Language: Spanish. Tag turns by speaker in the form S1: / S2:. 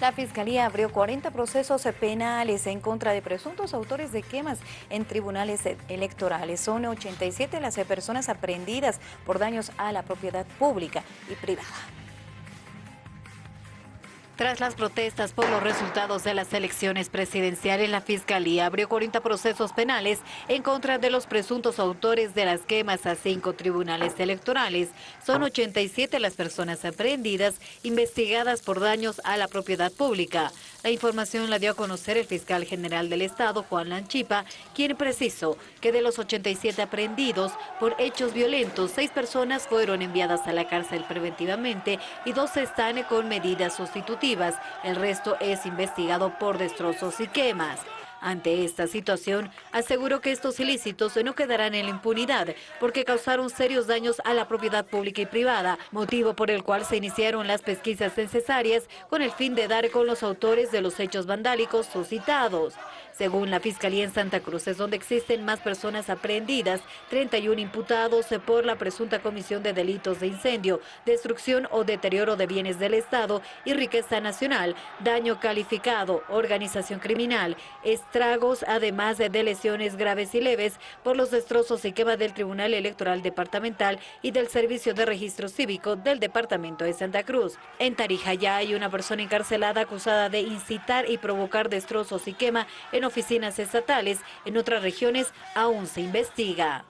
S1: La Fiscalía abrió 40 procesos penales en contra de presuntos autores de quemas en tribunales electorales. Son 87 las personas aprehendidas por daños a la propiedad pública y privada.
S2: Tras las protestas por los resultados de las elecciones presidenciales, la Fiscalía abrió 40 procesos penales en contra de los presuntos autores de las quemas a cinco tribunales electorales. Son 87 las personas aprehendidas, investigadas por daños a la propiedad pública. La información la dio a conocer el fiscal general del Estado, Juan Lanchipa, quien precisó que de los 87 aprehendidos por hechos violentos, seis personas fueron enviadas a la cárcel preventivamente y dos están con medidas sustitutivas el resto es investigado por destrozos y quemas. Ante esta situación, aseguró que estos ilícitos no quedarán en la impunidad porque causaron serios daños a la propiedad pública y privada, motivo por el cual se iniciaron las pesquisas necesarias con el fin de dar con los autores de los hechos vandálicos suscitados. Según la Fiscalía en Santa Cruz, es donde existen más personas aprehendidas, 31 imputados por la presunta comisión de delitos de incendio, destrucción o deterioro de bienes del Estado y riqueza nacional, daño calificado, organización criminal, estragos, además de lesiones graves y leves por los destrozos y quema del Tribunal Electoral Departamental y del Servicio de Registro Cívico del Departamento de Santa Cruz. En Tarija ya hay una persona encarcelada acusada de incitar y provocar destrozos y quema en oficinas estatales. En otras regiones aún se investiga.